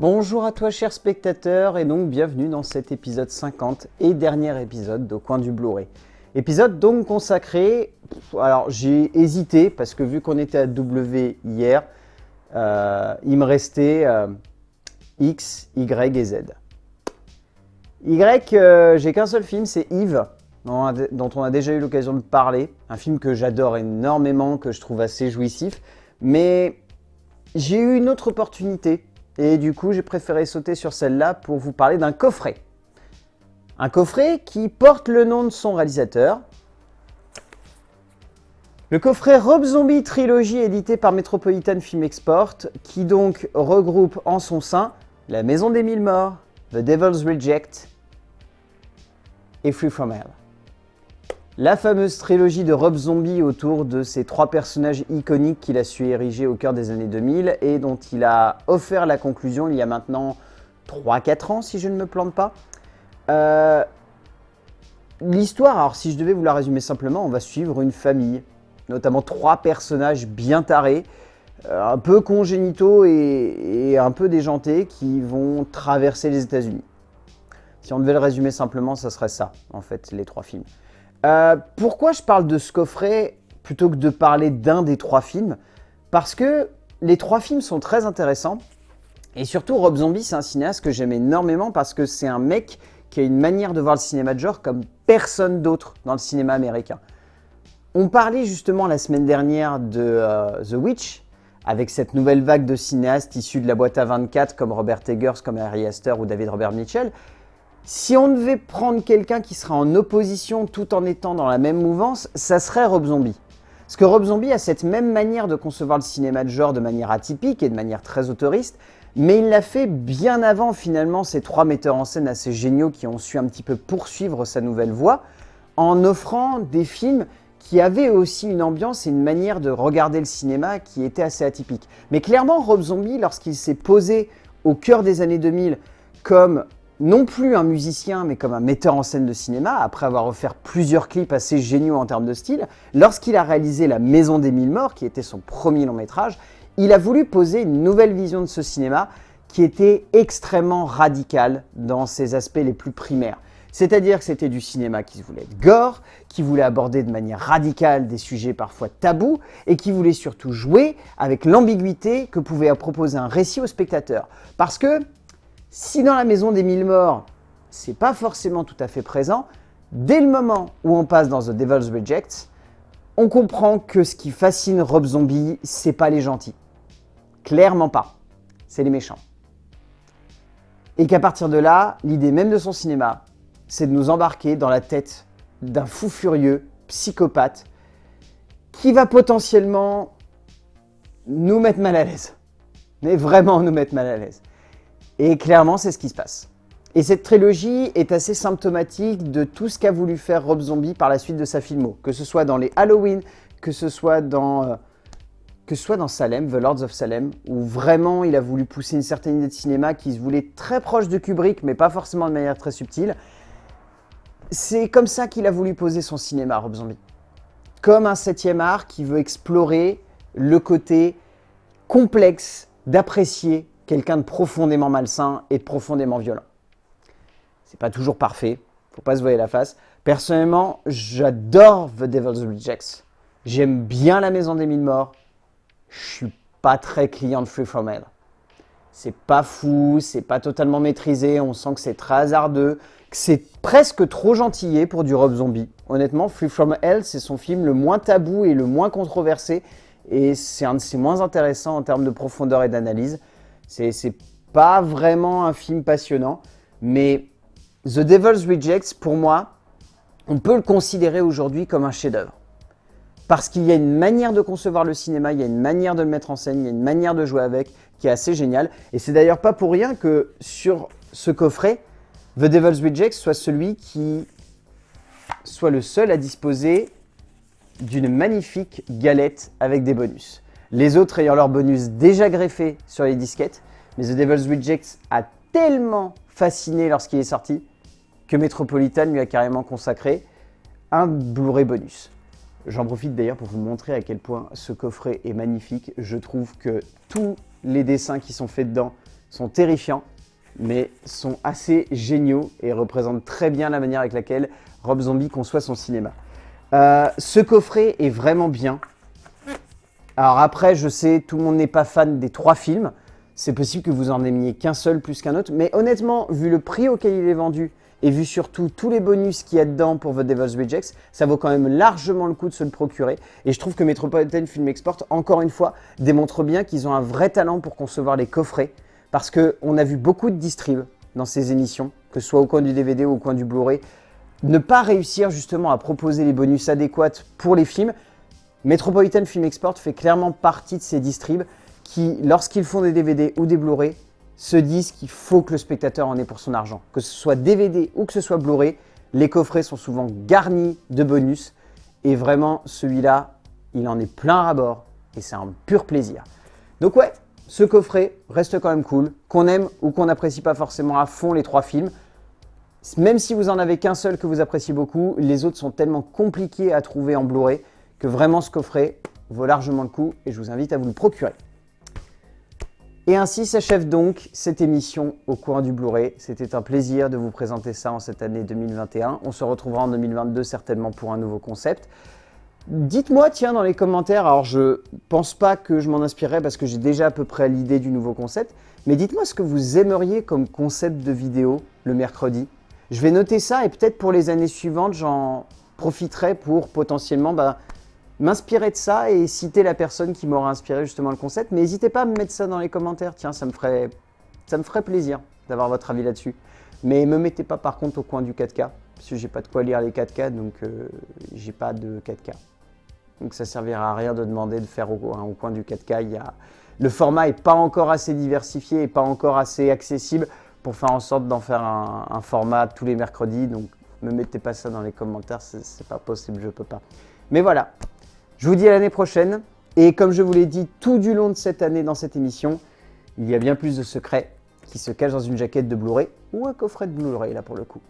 Bonjour à toi chers spectateurs et donc bienvenue dans cet épisode 50 et dernier épisode de Coin du Blu-ray. Épisode donc consacré, alors j'ai hésité parce que vu qu'on était à W hier, euh, il me restait euh, X, Y et Z. Y, euh, j'ai qu'un seul film, c'est Yves, dont on a déjà eu l'occasion de parler. Un film que j'adore énormément, que je trouve assez jouissif. Mais j'ai eu une autre opportunité et du coup, j'ai préféré sauter sur celle-là pour vous parler d'un coffret. Un coffret qui porte le nom de son réalisateur. Le coffret Rob Zombie Trilogy édité par Metropolitan Film Export, qui donc regroupe en son sein La Maison des Mille Morts, The Devil's Reject et Free From Hell. La fameuse trilogie de Rob Zombie autour de ces trois personnages iconiques qu'il a su ériger au cœur des années 2000 et dont il a offert la conclusion il y a maintenant 3-4 ans si je ne me plante pas. Euh, l'histoire, alors si je devais vous la résumer simplement, on va suivre une famille, notamment trois personnages bien tarés, un peu congénitaux et, un peu déjantés qui vont traverser les états unis Si on devait le résumer simplement, ça serait ça, en fait, les trois films. Euh, pourquoi je parle de ce coffret plutôt que de parler d'un des trois films? Parce que les trois films sont très intéressants. Et surtout, Rob Zombie, c'est un cinéaste que j'aime énormément parce que c'est un mec qui a une manière de voir le cinéma de genre comme personne d'autre dans le cinéma américain. On parlait justement la semaine dernière de euh, The Witch, avec cette nouvelle vague de cinéastes issus de la boîte à 24 comme Robert Eggers, comme Harry Astor ou David Robert Mitchell. Si on devait prendre quelqu'un qui serait en opposition tout en étant dans la même mouvance, ça serait Rob Zombie. Parce que Rob Zombie a cette même manière de concevoir le cinéma de genre de manière atypique et de manière très autoriste, mais il l'a fait bien avant finalement ces trois metteurs en scène assez géniaux qui ont su un petit peu poursuivre sa nouvelle voie, en offrant des films qui avaient aussi une ambiance et une manière de regarder le cinéma qui était assez atypique. Mais clairement, Rob Zombie, lorsqu'il s'est posé au cœur des années 2000 comme non plus un musicien, mais comme un metteur en scène de cinéma, après avoir offert plusieurs clips assez géniaux en termes de style, lorsqu'il a réalisé La Maison des Mille Morts, qui était son premier long métrage, il a voulu poser une nouvelle vision de ce cinéma qui était extrêmement radical dans ses aspects les plus primaires. C'est-à-dire que c'était du cinéma qui voulait être gore, qui voulait aborder de manière radicale des sujets parfois tabous, et qui voulait surtout jouer avec l'ambiguïté que pouvait proposer un récit au spectateur. Parce que si dans la maison des mille morts, c'est pas forcément tout à fait présent, dès le moment où on passe dans The Devil's Reject, on comprend que ce qui fascine Rob Zombie, c'est pas les gentils. Clairement pas. C'est les méchants. Et qu'à partir de là, l'idée même de son cinéma, c'est de nous embarquer dans la tête d'un fou furieux, psychopathe, qui va potentiellement nous mettre mal à l'aise. Mais vraiment nous mettre mal à l'aise. Et clairement, c'est ce qui se passe. Et cette trilogie est assez symptomatique de tout ce qu'a voulu faire Rob Zombie par la suite de sa filmo. Que ce soit dans les Halloween, que ce soit dans, euh, que ce soit dans Salem, The Lords of Salem, où vraiment il a voulu pousser une certaine idée de cinéma qui se voulait très proche de Kubrick, mais pas forcément de manière très subtile. C'est comme ça qu'il a voulu poser son cinéma, Rob Zombie. Comme un septième art qui veut explorer le côté complexe d'apprécier quelqu'un de profondément malsain et profondément violent. C'est pas toujours parfait, faut pas se voir la face. Personnellement, j'adore The Devil's Rejects. J'aime bien La Maison des Mille Morts. Je suis pas très client de Free From Hell. C'est pas fou, c'est pas totalement maîtrisé, on sent que c'est très hasardeux, c'est presque trop gentillé pour du Rob Zombie. Honnêtement, Free From Hell, c'est son film le moins tabou et le moins controversé, et c'est un de ses moins intéressants en termes de profondeur et d'analyse. C'est pas vraiment un film passionnant, mais The Devil's Rejects, pour moi, on peut le considérer aujourd'hui comme un chef-d'œuvre. Parce qu'il y a une manière de concevoir le cinéma, il y a une manière de le mettre en scène, il y a une manière de jouer avec qui est assez géniale. Et c'est d'ailleurs pas pour rien que sur ce coffret, The Devil's Rejects soit celui qui soit le seul à disposer d'une magnifique galette avec des bonus les autres ayant leur bonus déjà greffé sur les disquettes. Mais The Devil's Rejects a tellement fasciné lorsqu'il est sorti que Metropolitan lui a carrément consacré un Blu-ray bonus. J'en profite d'ailleurs pour vous montrer à quel point ce coffret est magnifique. Je trouve que tous les dessins qui sont faits dedans sont terrifiants, mais sont assez géniaux et représentent très bien la manière avec laquelle Rob Zombie conçoit son cinéma. Euh, ce coffret est vraiment bien. Alors après, je sais, tout le monde n'est pas fan des trois films. C'est possible que vous en aimiez qu'un seul plus qu'un autre. Mais honnêtement, vu le prix auquel il est vendu et vu surtout tous les bonus qu'il y a dedans pour The Devil's Rejects, ça vaut quand même largement le coup de se le procurer. Et je trouve que Metropolitan Film Export, encore une fois, démontre bien qu'ils ont un vrai talent pour concevoir les coffrets. Parce qu'on a vu beaucoup de distribs dans ces émissions, que ce soit au coin du DVD ou au coin du Blu-ray, ne pas réussir justement à proposer les bonus adéquats pour les films. Metropolitan Film Export fait clairement partie de ces distribs qui, lorsqu'ils font des DVD ou des Blu-ray, se disent qu'il faut que le spectateur en ait pour son argent. Que ce soit DVD ou que ce soit Blu-ray, les coffrets sont souvent garnis de bonus. Et vraiment, celui-là, il en est plein à bord et c'est un pur plaisir. Donc ouais, ce coffret reste quand même cool, qu'on aime ou qu'on n'apprécie pas forcément à fond les trois films. Même si vous en avez qu'un seul que vous appréciez beaucoup, les autres sont tellement compliqués à trouver en Blu-ray que vraiment ce coffret vaut largement le coup et je vous invite à vous le procurer. Et ainsi s'achève donc cette émission au coin du Blu-ray. C'était un plaisir de vous présenter ça en cette année 2021. On se retrouvera en 2022 certainement pour un nouveau concept. Dites-moi, tiens, dans les commentaires, alors je pense pas que je m'en inspirerai parce que j'ai déjà à peu près l'idée du nouveau concept, mais dites-moi ce que vous aimeriez comme concept de vidéo le mercredi. Je vais noter ça et peut-être pour les années suivantes, j'en profiterai pour potentiellement bah, m'inspirer de ça et citer la personne qui m'aura inspiré justement le concept. Mais n'hésitez pas à me mettre ça dans les commentaires, tiens, ça me ferait, ça me ferait plaisir d'avoir votre avis là-dessus. Mais me mettez pas par contre au coin du 4K, parce que j'ai pas de quoi lire les 4K, donc euh, j'ai pas de 4K. Donc ça servira à rien de demander de faire au, coin du 4K. Il y a... Le format n'est pas encore assez diversifié et pas encore assez accessible pour faire en sorte d'en faire un, un, format tous les mercredis. Donc ne me mettez pas ça dans les commentaires, c'est pas possible, je peux pas. Mais voilà, je vous dis à l'année prochaine. Et comme je vous l'ai dit tout du long de cette année dans cette émission, il y a bien plus de secrets qui se cachent dans une jaquette de Blu-ray ou un coffret de Blu-ray là pour le coup.